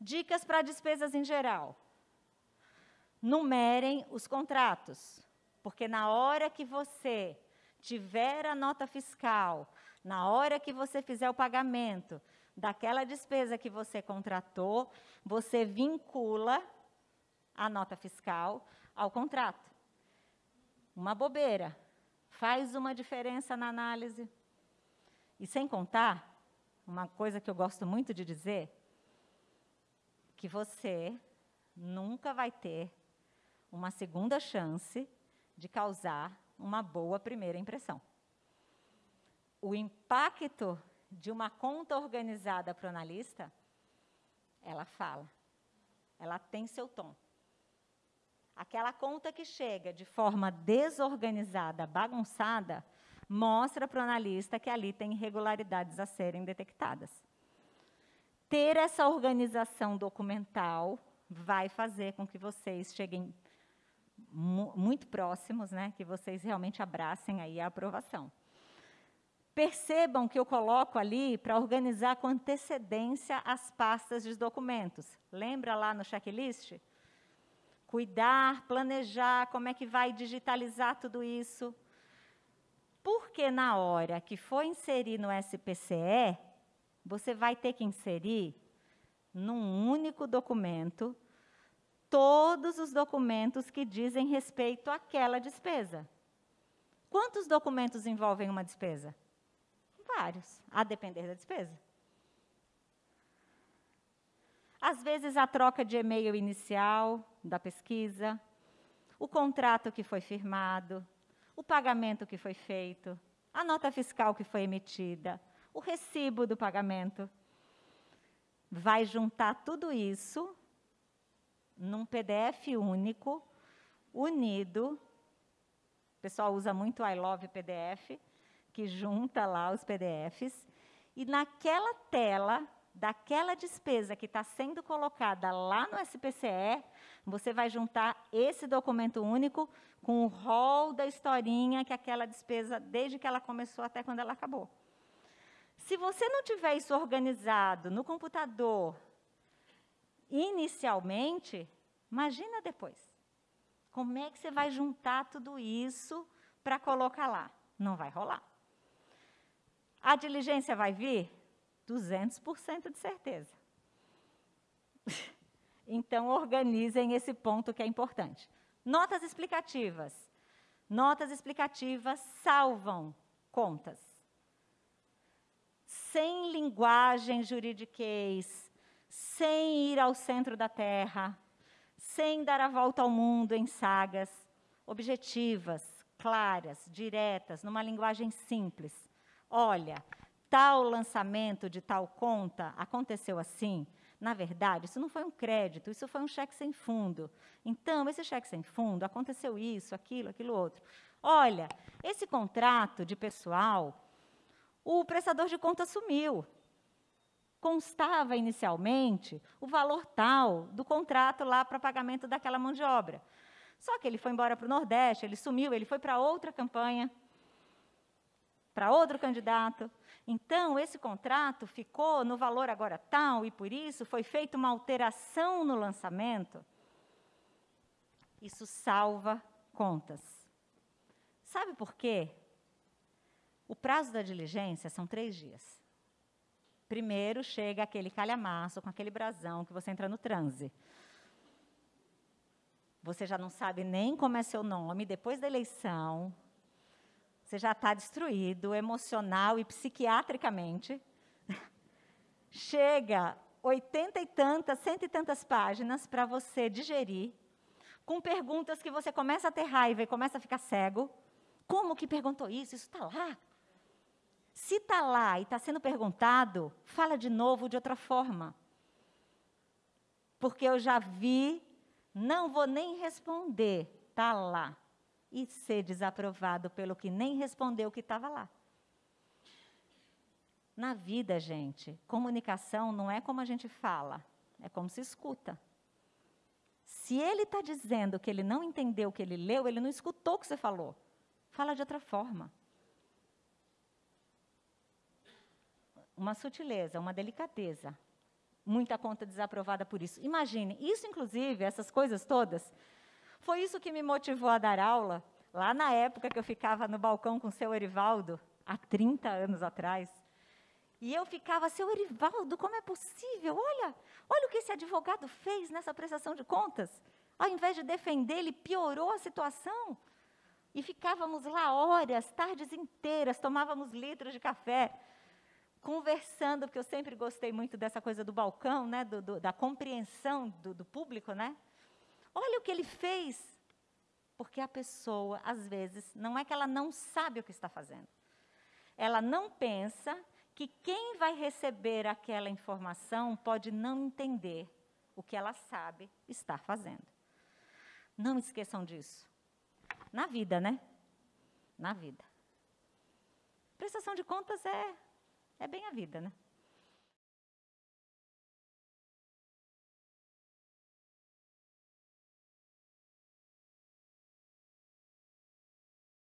Dicas para despesas em geral. Numerem os contratos, porque na hora que você tiver a nota fiscal, na hora que você fizer o pagamento daquela despesa que você contratou, você vincula a nota fiscal ao contrato. Uma bobeira. Faz uma diferença na análise. E sem contar, uma coisa que eu gosto muito de dizer, que você nunca vai ter uma segunda chance de causar uma boa primeira impressão. O impacto de uma conta organizada para o analista, ela fala, ela tem seu tom. Aquela conta que chega de forma desorganizada, bagunçada, mostra para o analista que ali tem irregularidades a serem detectadas. Ter essa organização documental vai fazer com que vocês cheguem mu muito próximos, né, que vocês realmente abracem aí a aprovação. Percebam que eu coloco ali para organizar com antecedência as pastas de documentos. Lembra lá no checklist? Cuidar, planejar, como é que vai digitalizar tudo isso. Porque na hora que for inserir no SPCE, você vai ter que inserir num único documento todos os documentos que dizem respeito àquela despesa. Quantos documentos envolvem uma despesa? Vários, a depender da despesa. Às vezes, a troca de e-mail inicial da pesquisa, o contrato que foi firmado, o pagamento que foi feito, a nota fiscal que foi emitida, o recibo do pagamento. Vai juntar tudo isso num PDF único, unido. O pessoal usa muito I Love PDF, que junta lá os PDFs. E naquela tela, daquela despesa que está sendo colocada lá no SPCE, você vai juntar esse documento único com o rol da historinha que aquela despesa, desde que ela começou até quando ela acabou. Se você não tiver isso organizado no computador, inicialmente, imagina depois. Como é que você vai juntar tudo isso para colocar lá? Não vai rolar. A diligência vai vir? 200% de certeza. então, organizem esse ponto que é importante. Notas explicativas. Notas explicativas salvam contas. Sem linguagem juridiquês, sem ir ao centro da Terra, sem dar a volta ao mundo em sagas, objetivas, claras, diretas, numa linguagem simples. Olha, tal lançamento de tal conta aconteceu assim. Na verdade, isso não foi um crédito, isso foi um cheque sem fundo. Então, esse cheque sem fundo aconteceu isso, aquilo, aquilo outro. Olha, esse contrato de pessoal, o prestador de conta sumiu constava inicialmente o valor tal do contrato lá para pagamento daquela mão de obra. Só que ele foi embora para o Nordeste, ele sumiu, ele foi para outra campanha, para outro candidato. Então, esse contrato ficou no valor agora tal, e por isso foi feita uma alteração no lançamento. Isso salva contas. Sabe por quê? O prazo da diligência são três dias. Primeiro chega aquele calhamaço com aquele brasão que você entra no transe. Você já não sabe nem como é seu nome depois da eleição. Você já está destruído emocional e psiquiatricamente. Chega oitenta e tantas, cento e tantas páginas para você digerir, com perguntas que você começa a ter raiva e começa a ficar cego. Como que perguntou isso? Isso está lá. Se está lá e está sendo perguntado, fala de novo de outra forma. Porque eu já vi, não vou nem responder, está lá. E ser desaprovado pelo que nem respondeu o que estava lá. Na vida, gente, comunicação não é como a gente fala, é como se escuta. Se ele está dizendo que ele não entendeu o que ele leu, ele não escutou o que você falou. Fala de outra forma. Uma sutileza, uma delicadeza. muita conta desaprovada por isso. Imagine, isso inclusive, essas coisas todas, foi isso que me motivou a dar aula, lá na época que eu ficava no balcão com o seu Erivaldo, há 30 anos atrás. E eu ficava, seu Erivaldo, como é possível? Olha, olha o que esse advogado fez nessa prestação de contas. Ao invés de defender, ele piorou a situação. E ficávamos lá horas, tardes inteiras, tomávamos litros de café, conversando, porque eu sempre gostei muito dessa coisa do balcão, né, do, do, da compreensão do, do público, né? Olha o que ele fez. Porque a pessoa, às vezes, não é que ela não sabe o que está fazendo. Ela não pensa que quem vai receber aquela informação pode não entender o que ela sabe estar fazendo. Não esqueçam disso. Na vida, né? Na vida. Prestação de contas é, é bem a vida, né?